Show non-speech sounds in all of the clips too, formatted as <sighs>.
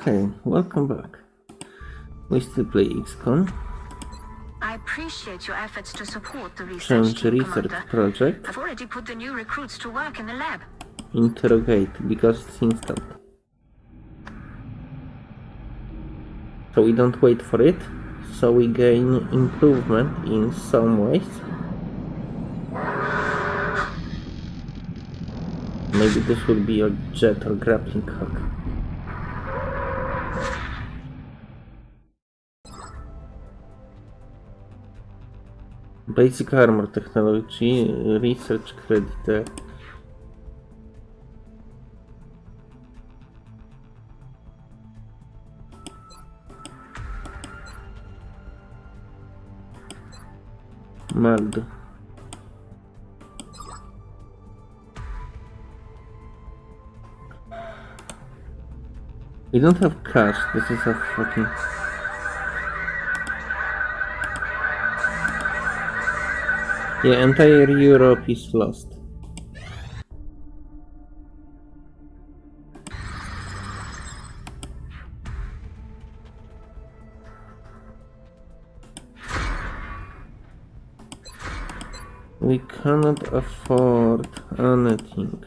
Hey, welcome back. We still play XCOM. I appreciate your efforts to support the research team, research Commander. project. I've already put the new recruits to work in the lab. Interrogate, because it's instant. So we don't wait for it. So we gain improvement in some ways. Maybe this will be a jet or grappling hook. Basic armor technology, research credit. Meld. We don't have cash, this is a fucking... Yeah, entire Europe is lost. We cannot afford anything.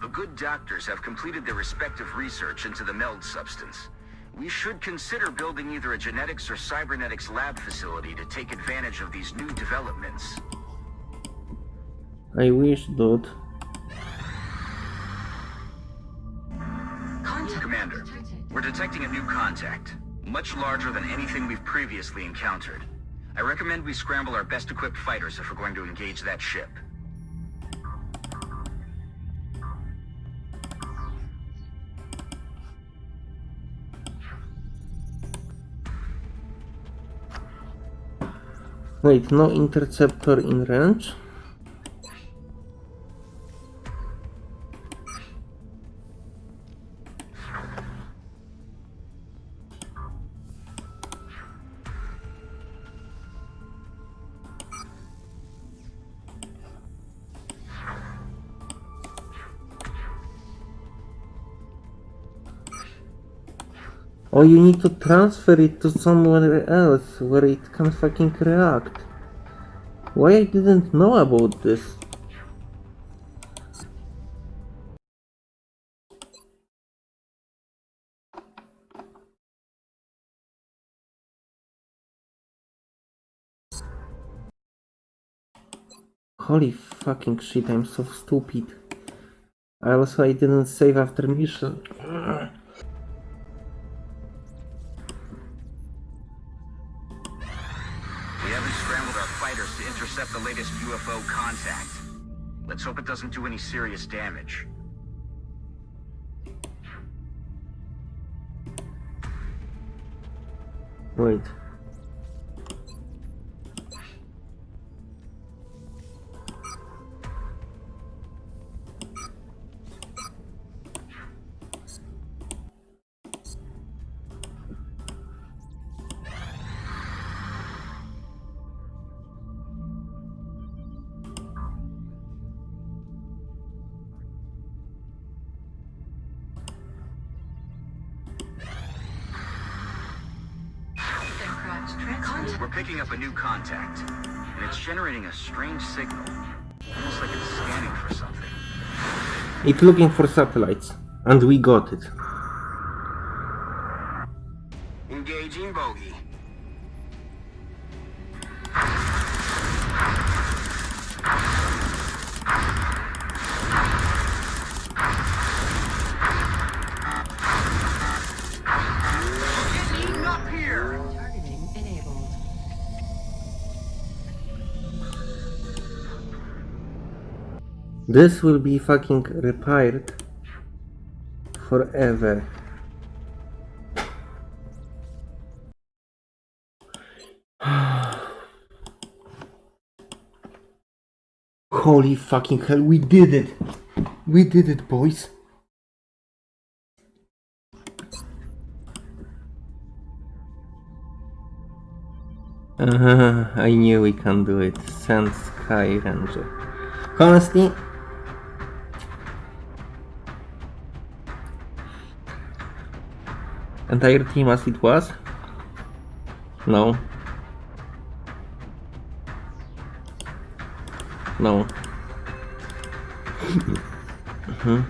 The good doctors have completed their respective research into the meld substance. We should consider building either a genetics or cybernetics lab facility to take advantage of these new developments. I wish, dude. Commander, we're detecting a new contact, much larger than anything we've previously encountered. I recommend we scramble our best equipped fighters if we're going to engage that ship. Wait, no interceptor in range? Or you need to transfer it to somewhere else where it can fucking react. Why I didn't know about this? Holy fucking shit, I'm so stupid. I also I didn't save after mission. Intercept the latest UFO contact. Let's hope it doesn't do any serious damage. Wait. We're picking up a new contact, and it's generating a strange signal. Almost like it's scanning for something. It's looking for satellites. And we got it. This will be fucking repaired forever. <sighs> Holy fucking hell, we did it! We did it, boys! Uh, <laughs> I knew we can do it. Sand Sky Ranger. Honestly, Entire team as it was? No. No. Mhm.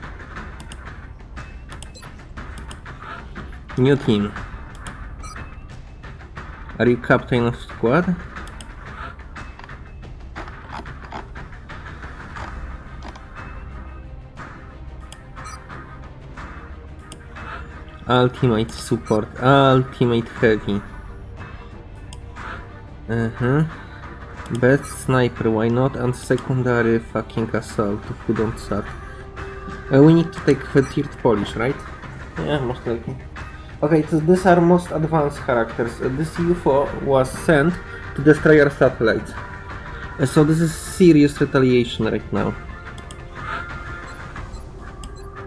New team. Are you captain of squad? Ultimate support, ultimate heavy. Uh-huh. Best sniper, why not? And secondary fucking assault, who don't suck. Uh, we need to take the third Polish, right? Yeah, most likely. Okay, so these are most advanced characters. Uh, this UFO was sent to destroy our satellites. Uh, so this is serious retaliation right now.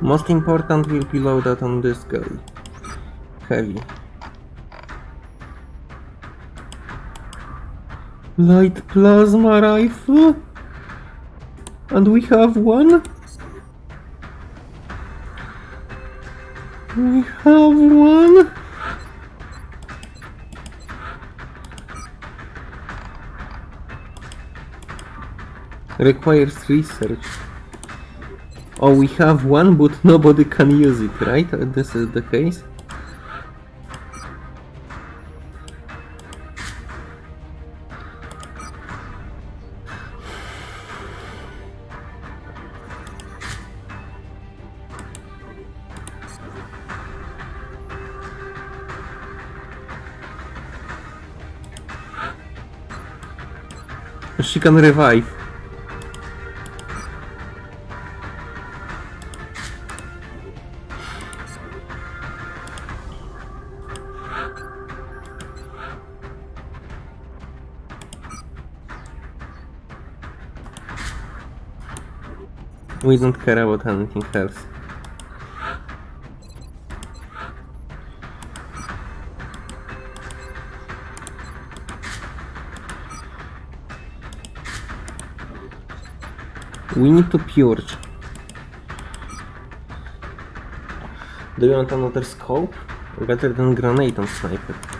Most important will be loaded on this guy. Heavy. Light plasma rifle? And we have one? We have one? Requires research. Oh, we have one, but nobody can use it, right? Uh, This is the case. She can revive. We don't care about anything else. We need to purge. Do you want another scope? Better than grenade on sniper.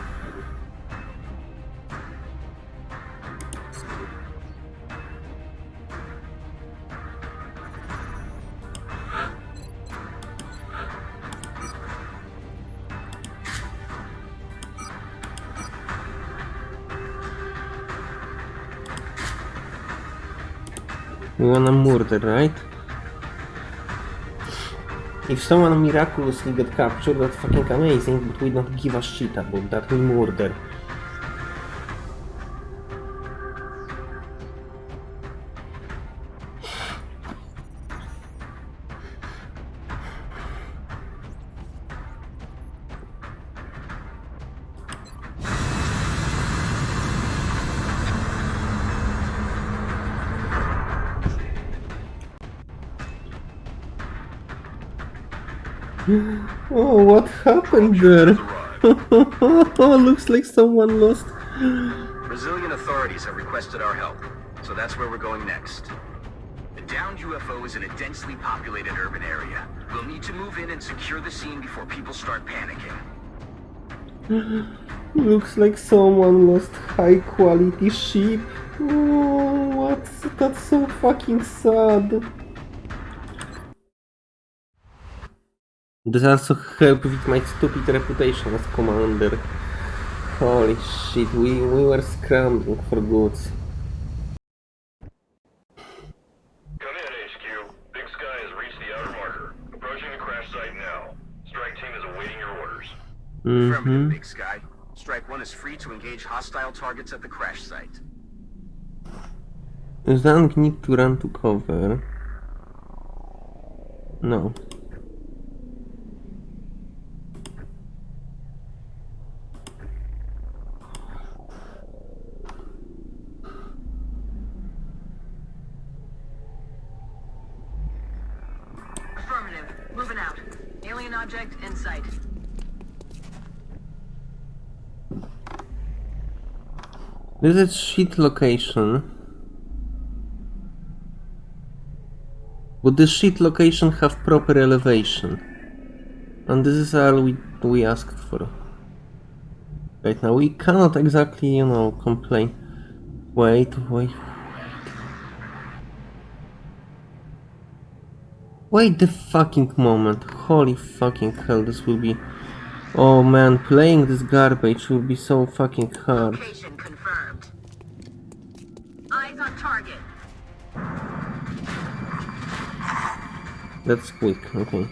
Murder, right? If someone miraculously get captured, that's fucking amazing, but we don't give a shit about that, we murder. Oh, what happened there? Oh, <laughs> Looks like someone lost. Brazilian authorities have requested our help, so that's where we're going next. The downed UFO is in a densely populated urban area. We'll need to move in and secure the scene before people start panicking. <gasps> Looks like someone lost high quality sheep. Oh, what's that's so fucking sad. This also helped with my stupid reputation as commander. Holy shit, we, we were scrambling for goods. Come in, HQ. Big Sky has reached the outer marker. Approaching the crash site now. Strike team is awaiting your orders. Affirmative, Mm-hmm. Big Sky. Strike 1 is free to engage hostile targets at the crash site. Zang need to run to cover. No. Affirmative. Moving out. Alien object in sight. Is shit location. Would the shit location have proper elevation? And this is all we, we asked for. Right now, we cannot exactly, you know, complain. Wait, wait. Wait the fucking moment. Holy fucking hell, this will be... Oh man, playing this garbage will be so fucking hard. That's quick, okay.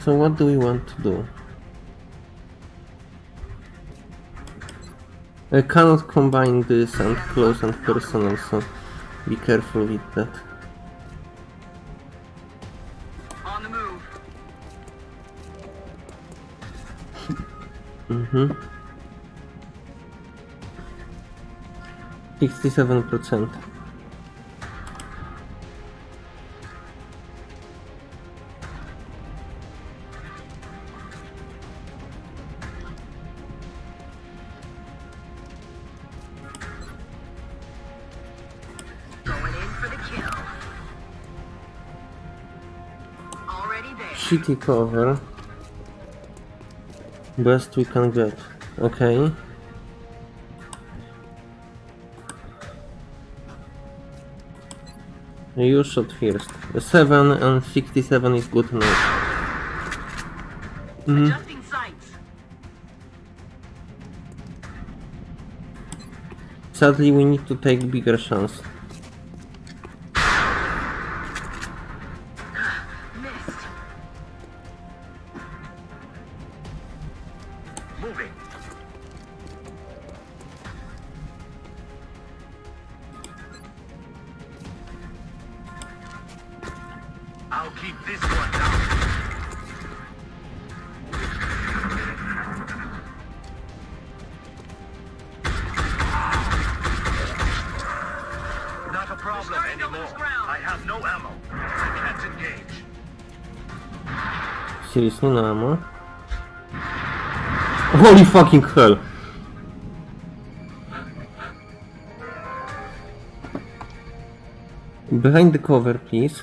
So what do we want to do? I cannot combine this and close and personal, so be careful with that. On the move. <laughs> Mm-hmm. 67%. Going Shitty cover. Best we can get. Okay. You shot first. 7 and 67 is good enough. Mhm. Sadly, we need to take bigger chance. Problem anymore. I have no ammo. I can't engage. Seriously, no ammo? Holy fucking hell! Behind the cover, please.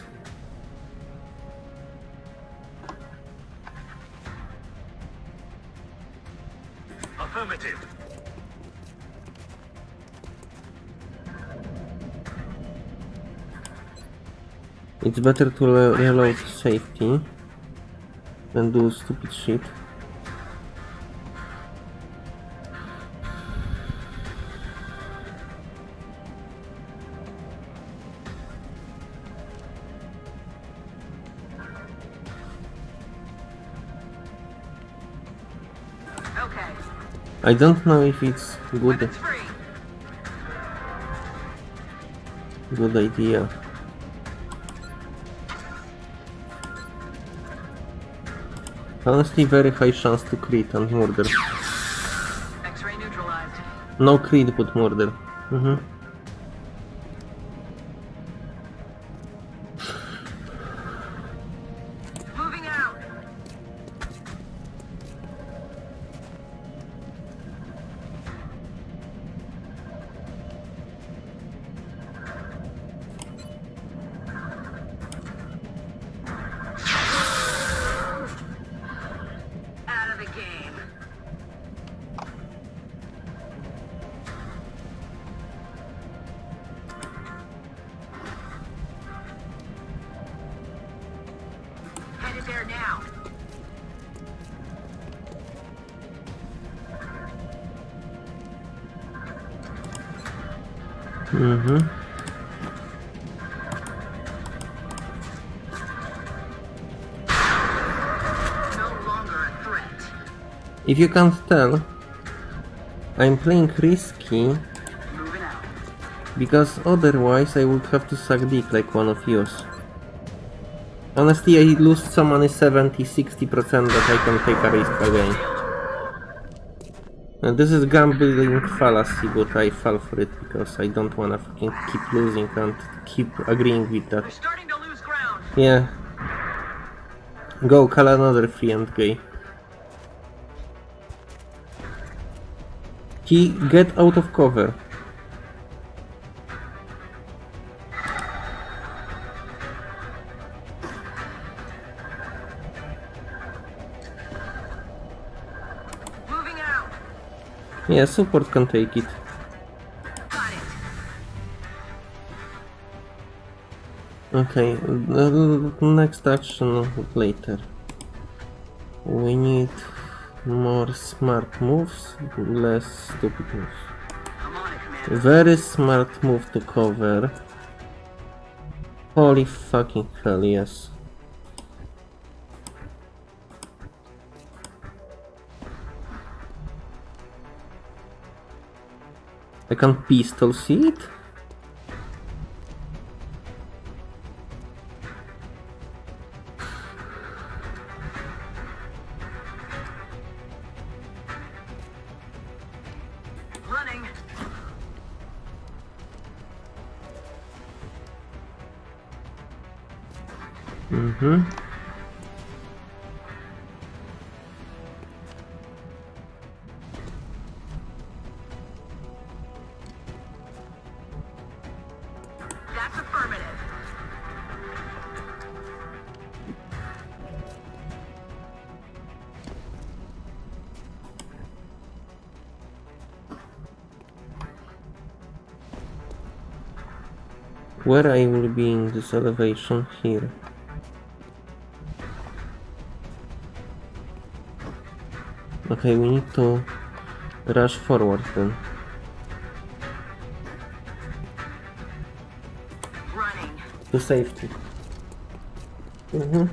It's better to re- reload safety than do stupid shit. Okay. I don't know if it's good good idea. Honestly, very high chance to crit and murder. No crit, but murder. Mhm. There now. Mhm. No longer a threat. If you can't tell, I'm playing risky because otherwise I would have to suck dick like one of yours. Honestly, I lose so many 70-60% that I can take a risk again. And this is gambling fallacy, but I fall for it because I don't wanna fucking keep losing and keep agreeing with that. We're starting to lose ground. Yeah. Go, call another free and gay. He get out of cover. Yeah, support can take it. Okay, next action later. We need more smart moves, less stupid moves. Very smart move to cover. Holy fucking hell, yes. I can pistol see it? Running. Mm-hmm. Where I will be in this elevation here. Okay, we need to rush forward then. Running. To safety. Mm-hmm.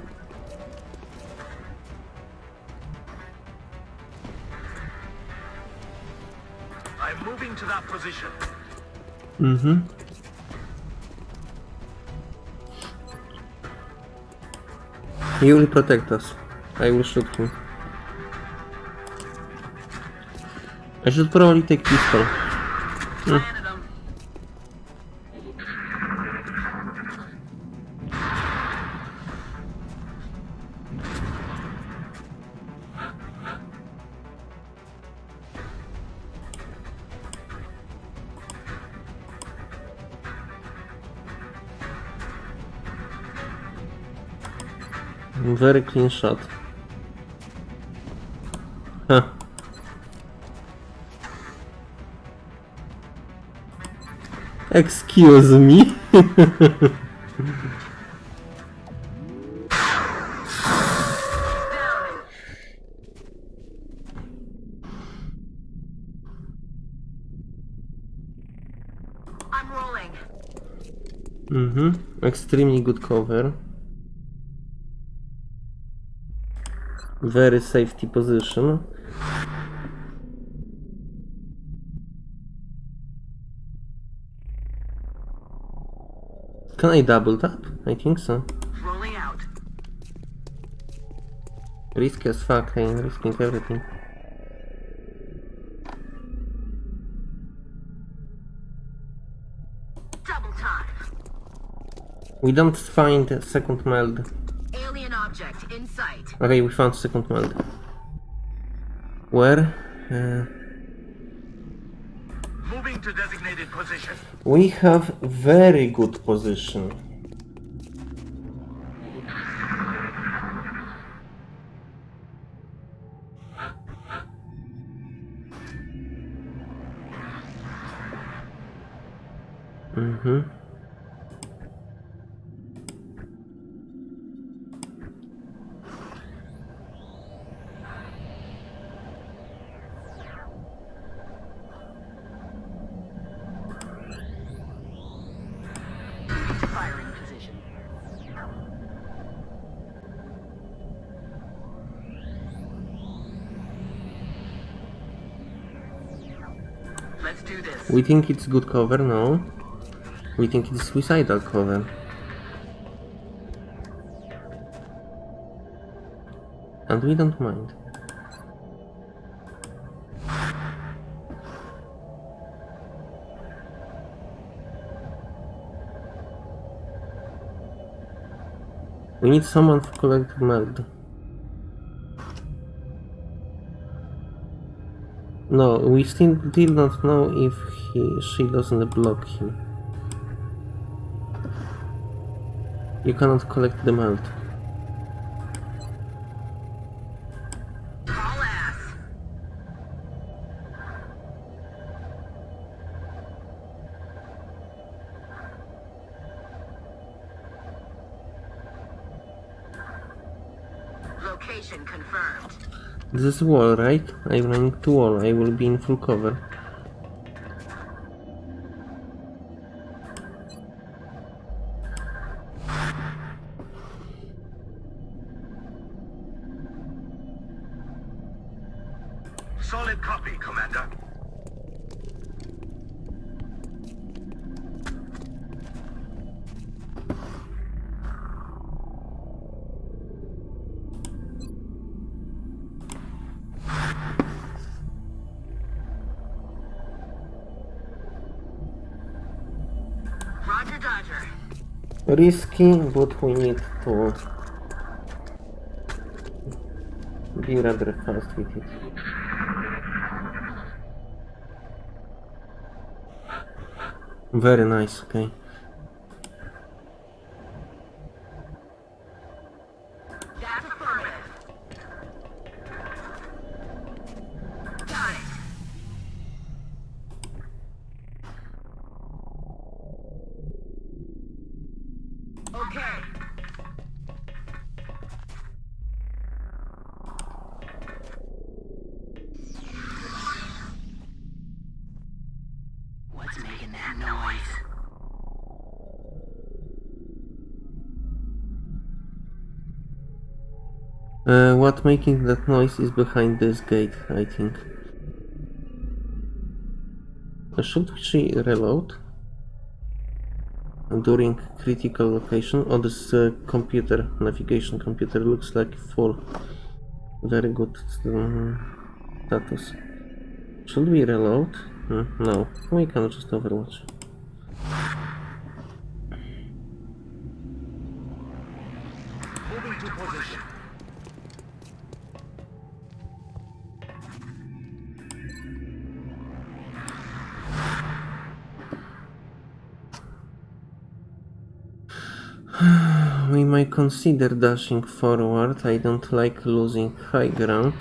I'm moving to that position. Mm-hmm. He will protect us. I will shoot him. I should probably take pistol. Very clean shot. Huh. Excuse me. Down. <laughs> I'm rolling. mm-hmm. Extremely good cover. Very safety position. Can I double tap? I think so. Rolling out. Risky as fuck, I'm risking everything. Double time. We don't find a second meld. Okay, we found second meld. Where? Uh, Moving to designated position. we have very good position. Mm-hmm. We think it's good cover, no. We think it's suicidal cover. And we don't mind. We need someone to collect meld. No, we still did not know if he she doesn't block him. You cannot collect the meld. This is wall, right? I'm running to wall. I will be in full cover. Solid copy, Commander. Risky, but we need to be rather fast with it. Very nice, okay. That's affirmative. Got it. Okay. What's making that noise? Uh, what making that noise is behind this gate, I think. Uh, Should she reload? During critical location? Oh, this uh, computer, navigation computer looks like full. Very good um, status. Should we reload? Hmm, no, we can just overwatch. <sighs> We might consider dashing forward. I don't like losing high ground.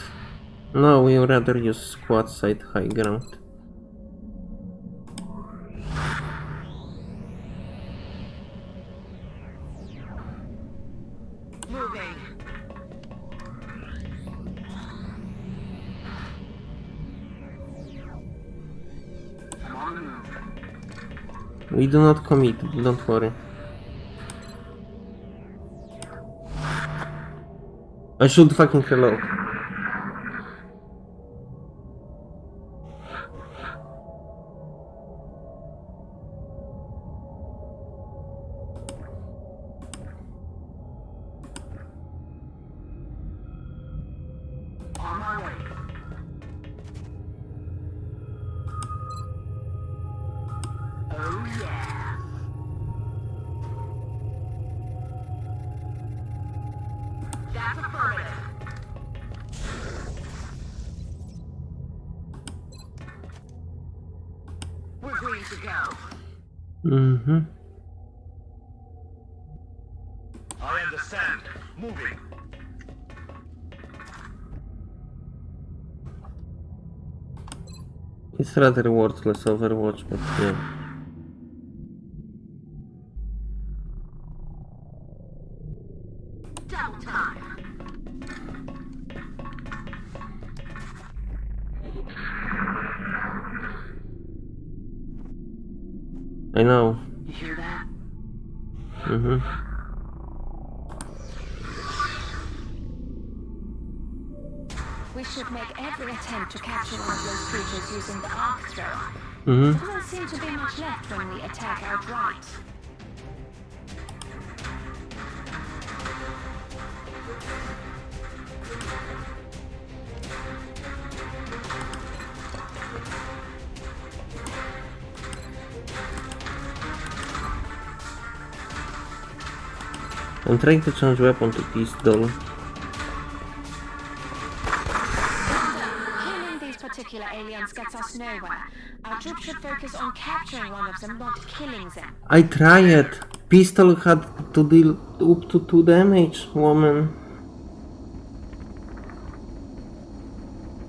No, we rather use squad side high ground. Moving. I'm on the move. We do not commit, don't worry. I should fucking reload. Mm-hmm. I understand. Moving. It's rather worthless Overwatch, but yeah. We should make every attempt to capture one of those creatures using the arc throw. Mm-hmm. There doesn't seem to be much left when we attack outright. I'm trying to change weapon to pistol. Focus on capturing one of them, not killing them. I tried. Pistol had to deal up to 2 damage, woman.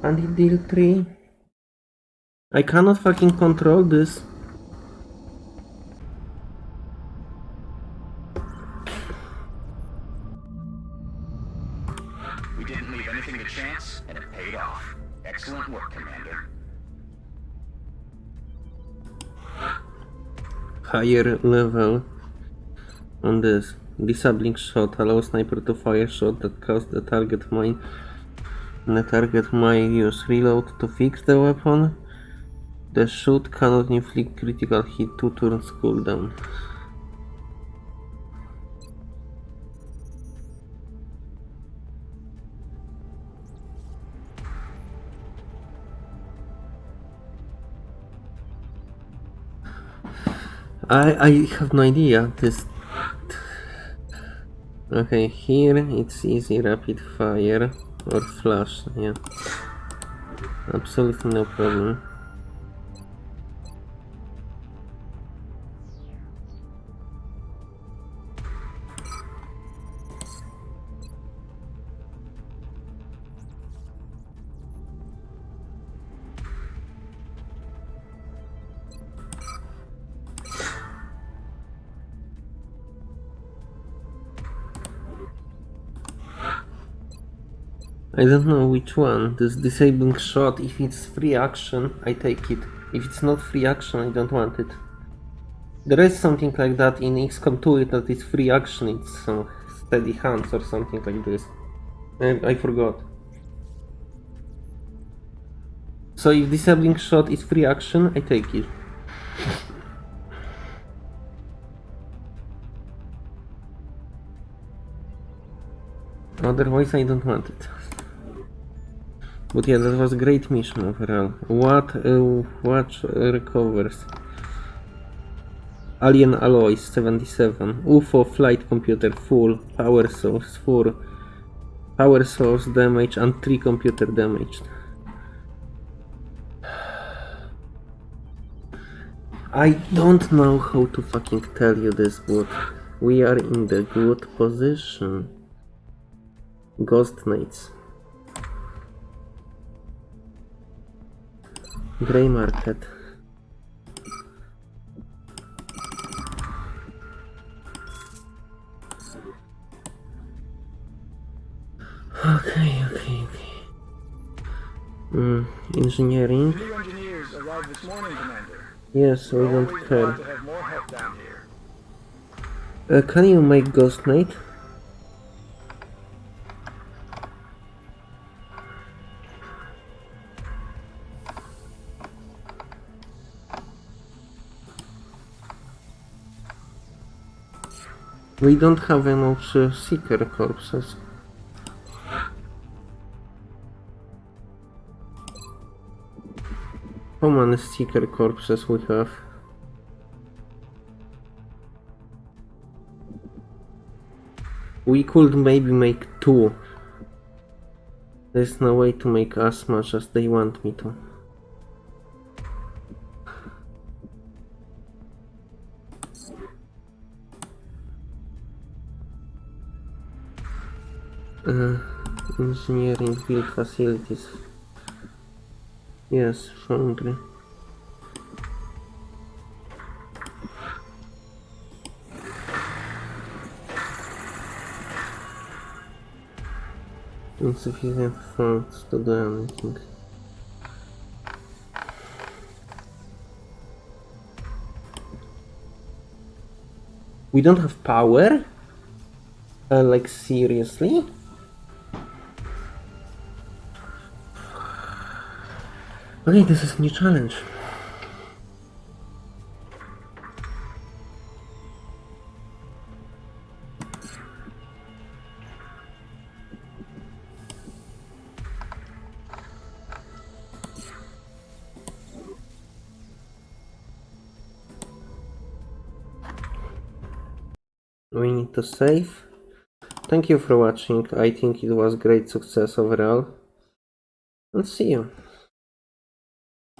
And it deal 3. I cannot fucking control this. We didn't leave anything to chance, and it paid off. Excellent work, Commander. Higher level on this. Disabling shot allows sniper to fire shot that cause the target mine the target might use reload to fix the weapon. The shot cannot inflict critical hit two turns cooldown. I I have no idea. This. Okay, here it's easy rapid fire or flash. Yeah, absolutely no problem. I don't know which one. This disabling shot, if it's free action, I take it. If it's not free action, I don't want it. There is something like that in XCOM 2 that is free action, it's some steady hands or something like this. I, I forgot. So if disabling shot is free action, I take it. Otherwise I don't want it. But yeah, that was a great mission overall. What uh, what recovers? Alien alloys 77. UFO flight computer full. Power source full. Power source damage and 3 computer damaged. I don't know how to fucking tell you this, but we are in the good position. Ghost Knights. Grey Market. Okay, okay, okay. Mm, engineering. New engineers arrived this morning, Commander. Yes, we don't care. glad to have more help down here. Uh, can you make Ghost Knight? We don't have enough uh, Seeker corpses. How many Seeker corpses we have? We could maybe make two. There's no way to make as much as they want me to. Engineering build facilities. Yes, foundry. Insufficient funds to do anything. We don't have power? Uh, like seriously? Okay, this is a new challenge. We need to save. Thank you for watching. I think it was great success overall. And see you.